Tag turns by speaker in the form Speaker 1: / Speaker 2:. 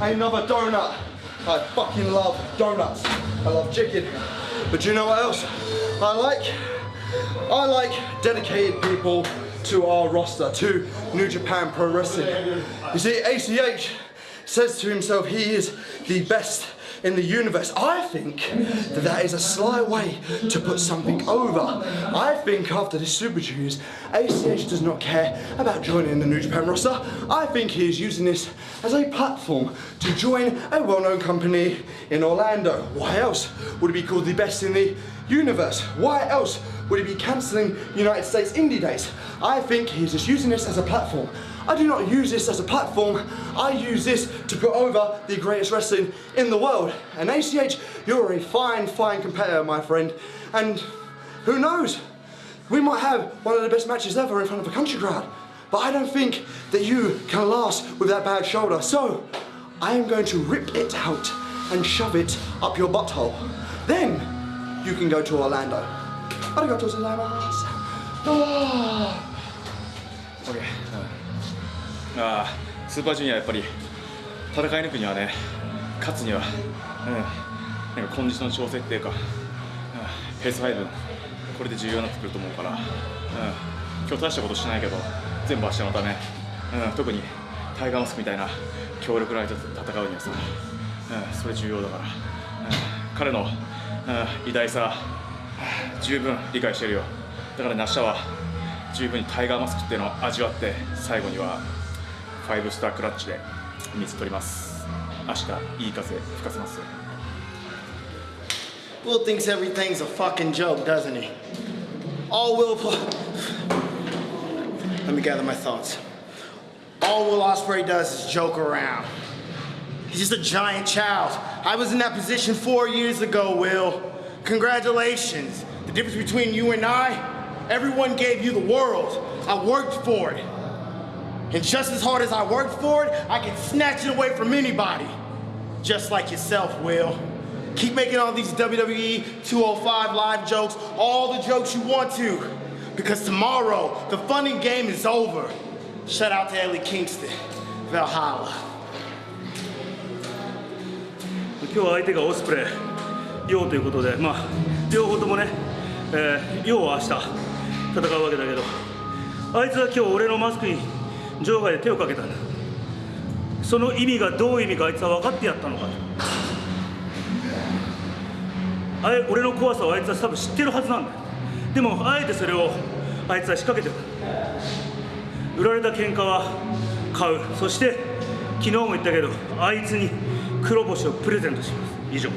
Speaker 1: another donut. I fucking love donuts. I love chicken. But you know what else I like? I like dedicated people to our roster, to New Japan Pro Wrestling. You see, ACH says to himself he is the best in the universe. I think that that is a sly way to put something over. I think after this Super Juniors, ACH does not care about joining the New Japan roster. I think he is using this as a platform to join a well-known company in Orlando. Why else would he be called the best in the universe? Why else would he be cancelling United States Indie Days? I think he's just using this as a platform. I do not use this as a platform. I use this to put over the greatest wrestling in the world. And ACH, you're a fine, fine competitor, my friend. And who knows? We might have one of the best matches ever in front of a country crowd. But I don't think that you can last with that bad shoulder. So, I am going to rip it out and shove it up your butthole. Then, you can go to Orlando. Arigatou gozaimasu. Ah.
Speaker 2: OK ああスーパージュニアやっぱり戦い抜くにはね勝つにはうんなんかコンディション調整っていうか、うん、ペース配分これで重要になってくると思うから、うん、今日大したことしないけど全部明日のため、うん、特にタイガーマスクみたいな強力な相手と戦うにはさ、うん、それ重要だから、うん、彼の、うん、偉大さ十分理解してるよ。だからね明日は十分にタイガーマスクっていうのを味わって最後には5スタークラッチで水取ります明日いい風吹かせます
Speaker 3: Will thinks everything's a fucking joke, doesn't he? All Will... Let me gather my thoughts. All Will Ospreay does is joke around. He's just a giant child. I was in that position four years ago, Will. Congratulations. The difference between you and I, everyone gave you the world. I worked for it. And just as hard as I worked for it, I can snatch it away from anybody. Just like yourself, Will. Keep making all these WWE 205 live jokes, all the jokes you want to. Because tomorrow, the funny game is over. Shout out to Ellie Kingston, Valhalla.
Speaker 4: 今日相手がオスプレイ、ヨウということで、まあ、両方ともね、えー、ヨウは明日戦うわけだけど、あいつは今日俺のマスクに 場外で手をかけたんだ。その意味がどういう意味かあいつは分かってやったのかあれ俺の怖さをあいつは多分知ってるはずなんだでもあえてそれをあいつは仕掛けてる。売られた喧嘩は買う。そして昨日も言ったけどあいつに黒星をプレゼントします。以上。